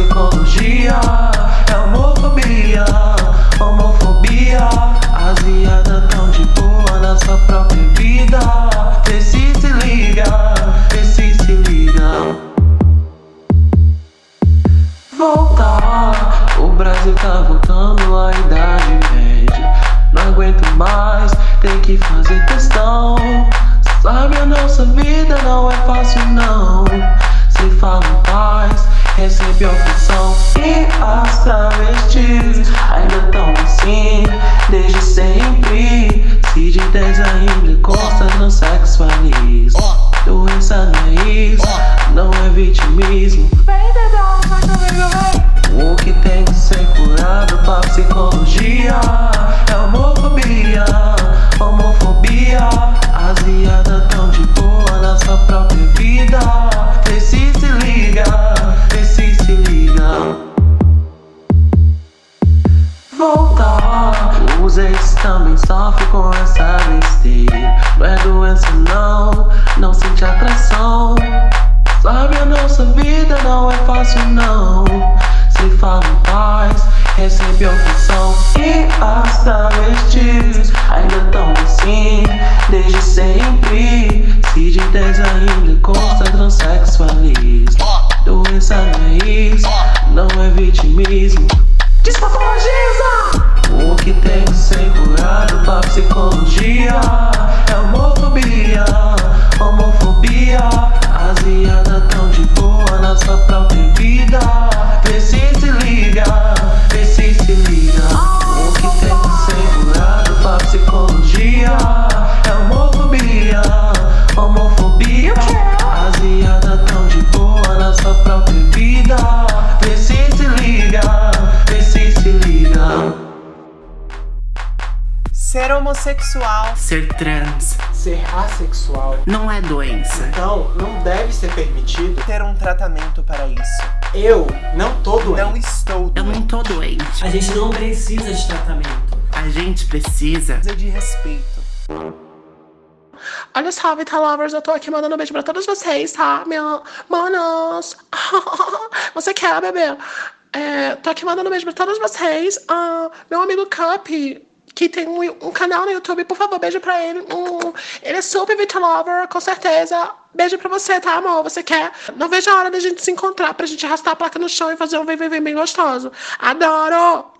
psicologia. É homofobia, homofobia. As viadas tão de boa na sua própria vida. Vê se se liga, vê se se liga. Voltar, o Brasil tá voltando à idade média. Não aguento mais, tem que fazer questão. Sabe a nossa vida não é fácil não. Se fala paz, E as travestis ainda tão assim Desde sempre. Se de 10 ainda consta no feliz Doença não é isso, não é vitimismo. O que tem que ser curado pra psicologia Voltar Os ex também sofrem com essa besteira. Não é doença não, não sente atração. Sabe a nossa vida não é fácil não. Se fala em paz, recebe ofensão E as travestis ainda tão assim Desde sempre. Se de 10 ainda consta transexualismo. Doença não é isso, não é vitimismo. Despatologiza! Que tem que ser curado pra psicologia É homofobia, homofobia homossexual Ser trans Ser assexual. não é doença. Então, não deve ser permitido. ter um tratamento para isso. Eu não tô doente. Não estou Eu não tô doente. A gente não precisa de tratamento. A gente precisa. Precisa de respeito. Olha só, Vita Lovers, eu tô aqui mandando um beijo pra todos vocês, tá? Minha... Manos! Você quer, bebê? É, tô aqui mandando um beijo pra todos vocês. Ah, meu amigo Cup, que tem um, um canal no YouTube, por favor, beijo pra ele. Ele é super Vita Lover, com certeza. Beijo pra você, tá, amor? Você quer? Não vejo a hora da gente se encontrar pra gente arrastar a placa no chão e fazer um vem bem gostoso. Adoro!